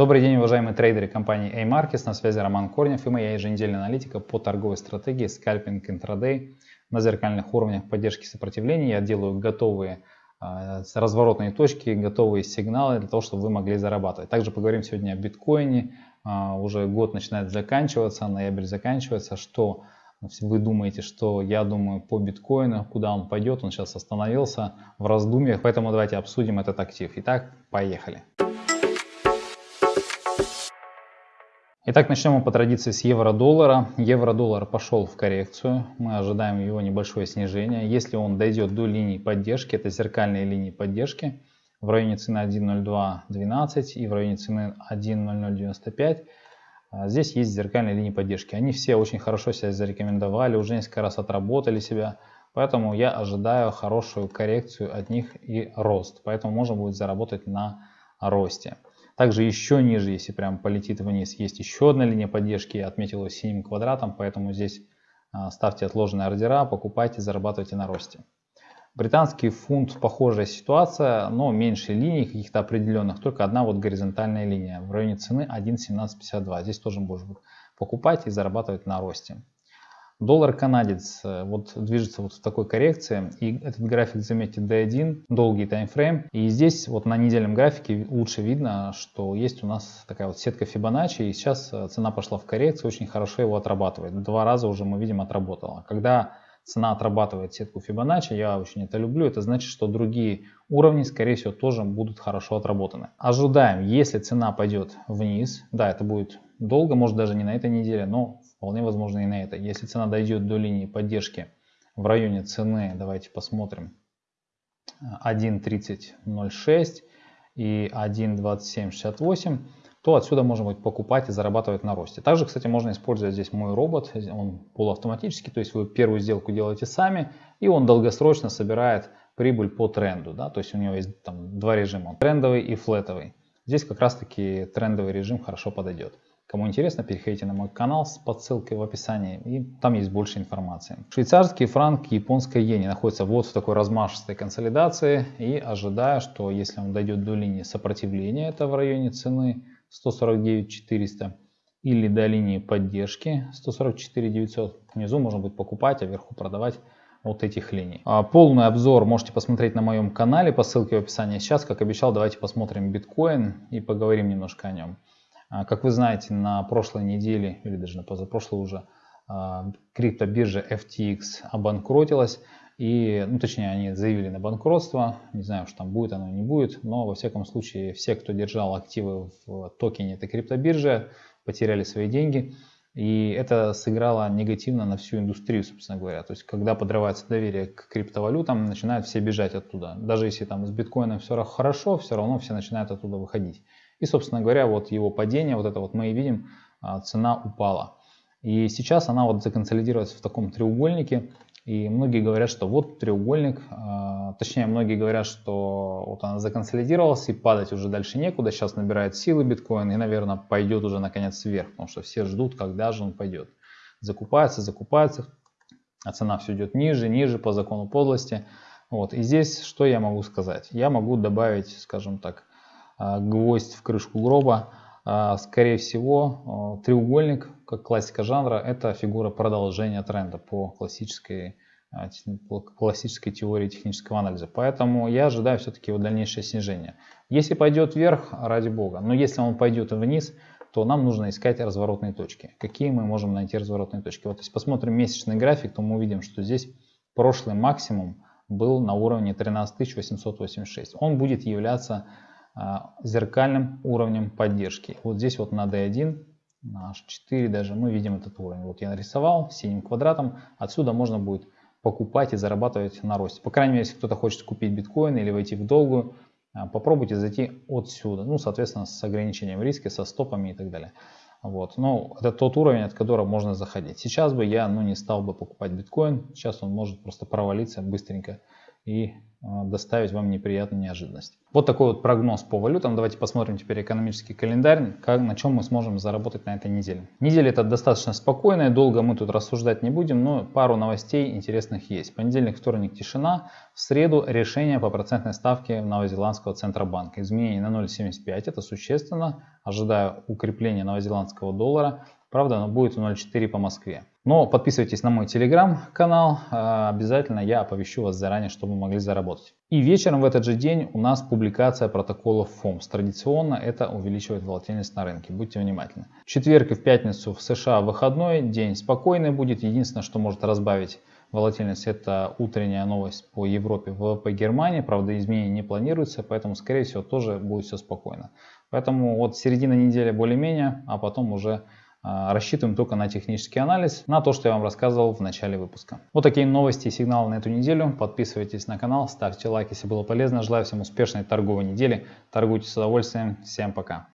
Добрый день, уважаемые трейдеры компании A-Markets. На связи Роман Корнев и моя еженедельная аналитика по торговой стратегии скальпинг интрадей на зеркальных уровнях поддержки сопротивления. Я делаю готовые э, разворотные точки, готовые сигналы для того, чтобы вы могли зарабатывать. Также поговорим сегодня о биткоине. Э, уже год начинает заканчиваться, ноябрь заканчивается. Что вы думаете, что я думаю по биткоину, куда он пойдет, он сейчас остановился в раздумьях, поэтому давайте обсудим этот актив. Итак, поехали. Итак, начнем мы по традиции с евро-доллара. Евро-доллар пошел в коррекцию. Мы ожидаем его небольшое снижение. Если он дойдет до линии поддержки, это зеркальные линии поддержки, в районе цены 1.0212 и в районе цены 1.0095, а, здесь есть зеркальные линии поддержки. Они все очень хорошо себя зарекомендовали, уже несколько раз отработали себя. Поэтому я ожидаю хорошую коррекцию от них и рост. Поэтому можно будет заработать на росте. Также еще ниже, если прям полетит вниз, есть еще одна линия поддержки. Я отметил ее синим квадратом, поэтому здесь а, ставьте отложенные ордера, покупайте, зарабатывайте на росте. Британский фунт похожая ситуация, но меньше линий каких-то определенных, только одна вот горизонтальная линия в районе цены 1.1752. Здесь тоже можно покупать и зарабатывать на росте. Доллар канадец э, вот движется вот в такой коррекции. И этот график, заметьте, D1, долгий таймфрейм. И здесь вот на недельном графике лучше видно, что есть у нас такая вот сетка Фибоначчи. И сейчас э, цена пошла в коррекцию, очень хорошо его отрабатывает. Два раза уже мы видим отработала. Когда цена отрабатывает сетку Фибоначчи, я очень это люблю, это значит, что другие уровни, скорее всего, тоже будут хорошо отработаны. Ожидаем, если цена пойдет вниз, да, это будет долго, может даже не на этой неделе, но Вполне возможно и на это. Если цена дойдет до линии поддержки в районе цены, давайте посмотрим, 1.3006 и 1.2768, то отсюда можно будет покупать и зарабатывать на росте. Также, кстати, можно использовать здесь мой робот, он полуавтоматический, то есть вы первую сделку делаете сами, и он долгосрочно собирает прибыль по тренду. Да? То есть у него есть там два режима, трендовый и флетовый. Здесь как раз таки трендовый режим хорошо подойдет. Кому интересно, переходите на мой канал по ссылке в описании, и там есть больше информации. Швейцарский франк и японская иена находятся вот в такой размашистой консолидации, и ожидаю, что если он дойдет до линии сопротивления, это в районе цены 149 400, или до линии поддержки 144 900, внизу можно будет покупать, а вверху продавать вот этих линий. А полный обзор можете посмотреть на моем канале по ссылке в описании. Сейчас, как обещал, давайте посмотрим биткоин и поговорим немножко о нем. А, как вы знаете, на прошлой неделе, или даже на позапрошлой уже, а, криптобиржа FTX обанкротилась. И, ну, точнее, они заявили на банкротство. Не знаю, что там будет, оно не будет. Но, во всяком случае, все, кто держал активы в токене этой криптобиржи, потеряли свои деньги. И это сыграло негативно на всю индустрию, собственно говоря. То есть, когда подрывается доверие к криптовалютам, начинают все бежать оттуда. Даже если там с биткоином все хорошо, все равно все начинают оттуда выходить. И, собственно говоря, вот его падение, вот это вот мы и видим, а, цена упала. И сейчас она вот законсолидируется в таком треугольнике. И многие говорят, что вот треугольник, а, точнее многие говорят, что вот она законсолидировалась и падать уже дальше некуда. Сейчас набирает силы биткоин и, наверное, пойдет уже наконец вверх, потому что все ждут, когда же он пойдет. Закупается, закупается, а цена все идет ниже, ниже по закону подлости. Вот. И здесь что я могу сказать? Я могу добавить, скажем так, гвоздь в крышку гроба. А, скорее всего, а, треугольник, как классика жанра, это фигура продолжения тренда по классической, по классической теории технического анализа. Поэтому я ожидаю все-таки его дальнейшее снижение. Если пойдет вверх, ради бога, но если он пойдет вниз, то нам нужно искать разворотные точки. Какие мы можем найти разворотные точки? Вот если посмотрим месячный график, то мы увидим, что здесь прошлый максимум был на уровне 13886. Он будет являться а, зеркальным уровнем поддержки. Вот здесь вот на D1, на H4 даже мы видим этот уровень. Вот я нарисовал синим квадратом. Отсюда можно будет покупать и зарабатывать на росте. По крайней мере, если кто-то хочет купить биткоин или войти в долгую, а, попробуйте зайти отсюда. Ну, соответственно, с ограничением риска, со стопами и так далее. Вот. Но это тот уровень, от которого можно заходить. Сейчас бы я ну, не стал бы покупать биткоин. Сейчас он может просто провалиться быстренько и а, доставить вам неприятную неожиданность. Вот такой вот прогноз по валютам. Давайте посмотрим теперь экономический календарь, как, на чем мы сможем заработать на этой неделе. Неделя это достаточно спокойная, долго мы тут рассуждать не будем, но пару новостей интересных есть. Понедельник, вторник тишина, в среду решение по процентной ставке Новозеландского Центробанка. Изменение на 0,75, это существенно, ожидаю укрепления новозеландского доллара Правда, оно будет 0.4 по Москве. Но подписывайтесь на мой телеграм-канал, а, обязательно я оповещу вас заранее, чтобы вы могли заработать. И вечером в этот же день у нас публикация протоколов ФОМС. Традиционно это увеличивает волатильность на рынке, будьте внимательны. В четверг и в пятницу в США выходной, день спокойный будет. Единственное, что может разбавить волатильность, это утренняя новость по Европе, ВВП Германии. Правда, изменений не планируется, поэтому, скорее всего, тоже будет все спокойно. Поэтому вот середина недели более-менее, а потом уже рассчитываем только на технический анализ, на то, что я вам рассказывал в начале выпуска. Вот такие новости и сигналы на эту неделю. Подписывайтесь на канал, ставьте лайк, если было полезно. Желаю всем успешной торговой недели. Торгуйте с удовольствием. Всем пока.